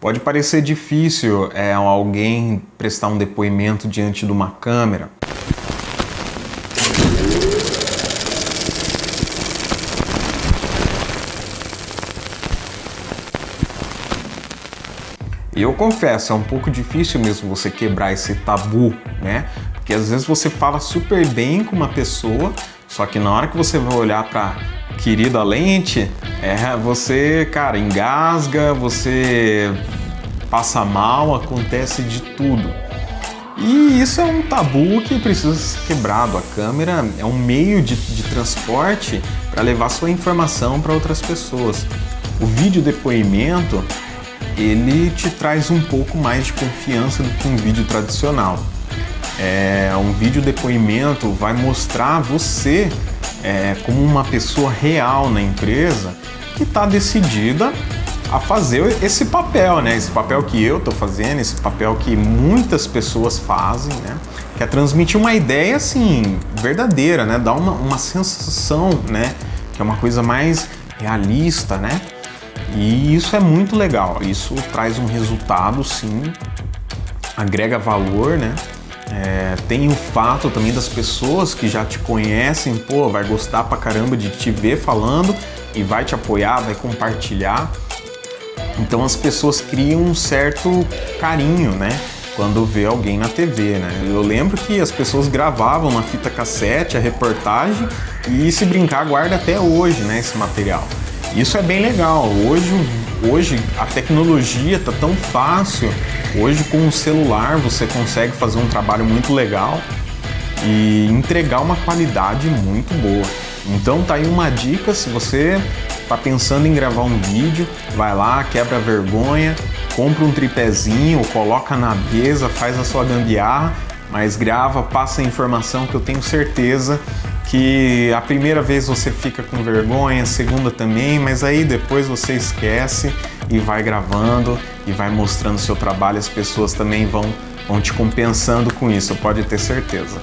Pode parecer difícil é, alguém prestar um depoimento diante de uma câmera. E eu confesso, é um pouco difícil mesmo você quebrar esse tabu, né? Porque às vezes você fala super bem com uma pessoa, só que na hora que você vai olhar para querida lente, é, você, cara, engasga, você passa mal, acontece de tudo. E isso é um tabu que precisa ser quebrado. A câmera é um meio de, de transporte para levar sua informação para outras pessoas. O vídeo depoimento ele te traz um pouco mais de confiança do que um vídeo tradicional. É, um vídeo depoimento vai mostrar você é, como uma pessoa real na empresa que está decidida a fazer esse papel, né? Esse papel que eu estou fazendo, esse papel que muitas pessoas fazem, né? Que é transmitir uma ideia assim verdadeira, né? Dar uma, uma sensação, né? Que é uma coisa mais realista, né? E isso é muito legal. Isso traz um resultado, sim, agrega valor, né? É, tem o fato também das pessoas que já te conhecem, pô, vai gostar pra caramba de te ver falando e vai te apoiar, vai compartilhar. Então as pessoas criam um certo carinho, né? Quando vê alguém na TV, né? Eu lembro que as pessoas gravavam na fita cassete a reportagem e se brincar guarda até hoje, né? Esse material. Isso é bem legal. Hoje, hoje a tecnologia está tão fácil. Hoje com o celular você consegue fazer um trabalho muito legal e entregar uma qualidade muito boa. Então tá aí uma dica, se você está pensando em gravar um vídeo, vai lá, quebra vergonha, compra um tripézinho, coloca na mesa, faz a sua gambiarra, mas grava, passa a informação que eu tenho certeza que a primeira vez você fica com vergonha, a segunda também, mas aí depois você esquece e vai gravando e vai mostrando seu trabalho, as pessoas também vão, vão te compensando com isso, pode ter certeza.